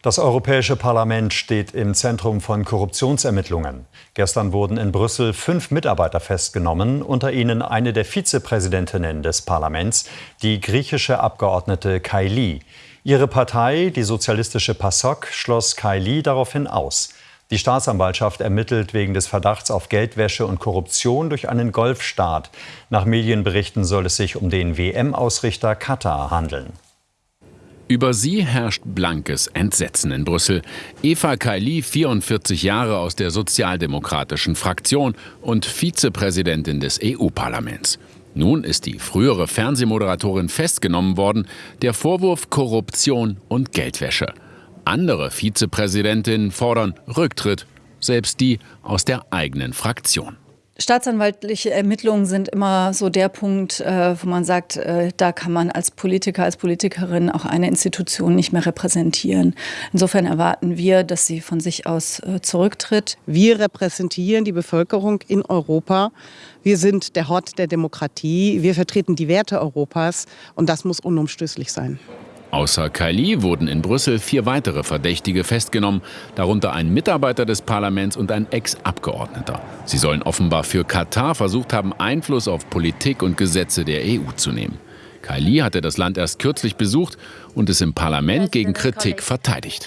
Das Europäische Parlament steht im Zentrum von Korruptionsermittlungen. Gestern wurden in Brüssel fünf Mitarbeiter festgenommen, unter ihnen eine der Vizepräsidentinnen des Parlaments, die griechische Abgeordnete Kaili. Ihre Partei, die sozialistische PASOK, schloss Kaili daraufhin aus. Die Staatsanwaltschaft ermittelt wegen des Verdachts auf Geldwäsche und Korruption durch einen Golfstaat. Nach Medienberichten soll es sich um den WM-Ausrichter Katar handeln. Über sie herrscht blankes Entsetzen in Brüssel. Eva Kaili, 44 Jahre aus der sozialdemokratischen Fraktion und Vizepräsidentin des EU-Parlaments. Nun ist die frühere Fernsehmoderatorin festgenommen worden, der Vorwurf Korruption und Geldwäsche. Andere Vizepräsidentinnen fordern Rücktritt, selbst die aus der eigenen Fraktion. Staatsanwaltliche Ermittlungen sind immer so der Punkt, äh, wo man sagt, äh, da kann man als Politiker, als Politikerin auch eine Institution nicht mehr repräsentieren. Insofern erwarten wir, dass sie von sich aus äh, zurücktritt. Wir repräsentieren die Bevölkerung in Europa. Wir sind der Hort der Demokratie. Wir vertreten die Werte Europas und das muss unumstößlich sein. Außer Kaili wurden in Brüssel vier weitere Verdächtige festgenommen, darunter ein Mitarbeiter des Parlaments und ein Ex-Abgeordneter. Sie sollen offenbar für Katar versucht haben, Einfluss auf Politik und Gesetze der EU zu nehmen. Kaili hatte das Land erst kürzlich besucht und es im Parlament gegen Kritik verteidigt.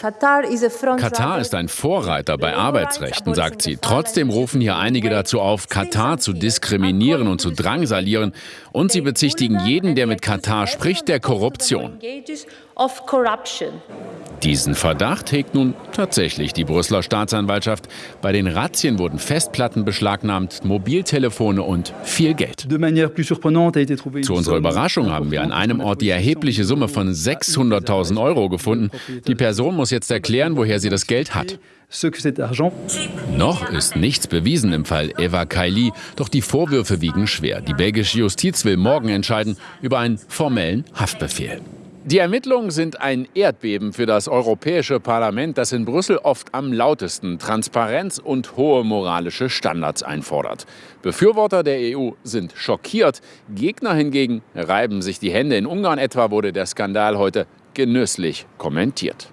Katar ist ein Vorreiter bei Arbeitsrechten, sagt sie. Trotzdem rufen hier einige dazu auf, Katar zu diskriminieren und zu drangsalieren. Und sie bezichtigen jeden, der mit Katar spricht, der Korruption. Diesen Verdacht hegt nun tatsächlich die Brüsseler Staatsanwaltschaft. Bei den Razzien wurden Festplatten beschlagnahmt, Mobiltelefone und viel Geld. Zu unserer Überraschung haben wir an einem Ort die erhebliche Summe von 600.000 Euro gefunden. Die Person muss jetzt erklären, woher sie das Geld hat. Noch ist nichts bewiesen im Fall Eva Kaili, doch die Vorwürfe wiegen schwer. Die belgische Justiz will morgen entscheiden über einen formellen Haftbefehl. Die Ermittlungen sind ein Erdbeben für das Europäische Parlament, das in Brüssel oft am lautesten Transparenz und hohe moralische Standards einfordert. Befürworter der EU sind schockiert, Gegner hingegen reiben sich die Hände. In Ungarn etwa wurde der Skandal heute genüsslich kommentiert.